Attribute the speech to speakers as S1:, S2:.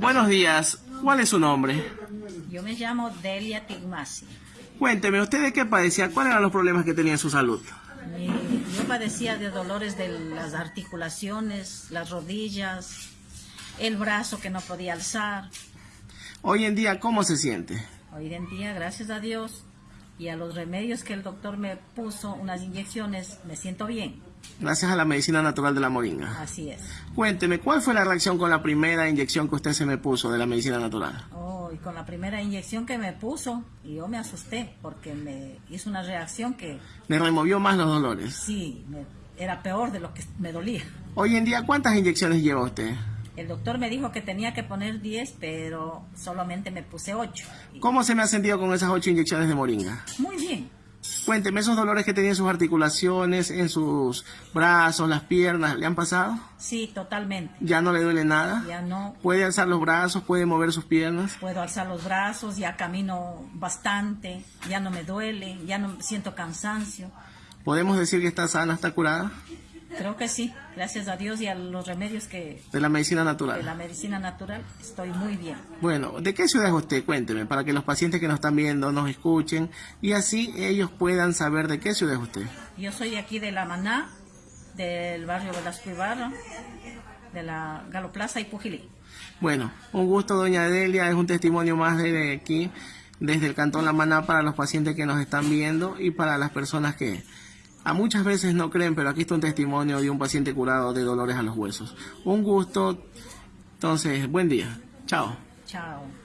S1: Buenos días. ¿Cuál es su nombre?
S2: Yo me llamo Delia Tigmasi.
S1: Cuénteme, ¿usted de qué padecía? ¿Cuáles eran los problemas que tenía en su salud?
S2: Mi- Yo padecía de dolores de las articulaciones, las rodillas, el brazo que no podía alzar.
S1: Hoy en día, ¿cómo se siente?
S2: Hoy en día, gracias a Dios y a los remedios que el doctor me puso, unas inyecciones, me siento bien.
S1: Gracias a la medicina natural de la moringa.
S2: Así es.
S1: Cuénteme, ¿cuál fue la reacción con la primera inyección que usted se me puso de la medicina natural?
S2: Oh, y con la primera inyección que me puso, y yo me asusté porque me hizo una reacción que
S1: ¿Le removió más los dolores?
S2: sí, me- era peor de lo que me dolía.
S1: Hoy en día, ¿cuántas inyecciones lleva usted?
S2: El doctor me dijo que tenía que poner 10, pero solamente me puse 8.
S1: ¿Cómo se me ha sentido con esas ocho inyecciones de moringa?
S2: Muy bien.
S1: Cuénteme, ¿esos dolores que tenía en sus articulaciones, en sus brazos, las piernas, ¿le han pasado?
S2: Sí, totalmente.
S1: ¿Ya no le duele nada?
S2: Ya no
S1: ¿Puede alzar los brazos? ¿Puede mover sus piernas?
S2: puedo alzar los brazos, ya camino bastante, ya no me duele, ya no siento cansancio.
S1: ¿Podemos decir que está sana, está curada?
S2: Creo que sí, gracias a Dios y a los remedios que
S1: De la medicina
S2: de
S1: natural.
S2: la medicina natural estoy muy bien.
S1: Bueno, ¿de qué ciudad es usted? Cuénteme, para que los pacientes que nos están viendo nos escuchen y así ellos puedan saber de qué ciudad es usted.
S2: Yo soy de aquí de La Maná, del barrio Velasco Ibarra, de la Galoplaza y Pujilí.
S1: Bueno, un gusto, doña Delia, es un testimonio más de aquí, desde el Cantón La Maná, para los pacientes que nos están viendo y para las personas que a muchas veces no creen, pero aquí está un testimonio de un paciente curado de dolores a los huesos. Un gusto, entonces, buen día. Chao.
S2: Chao.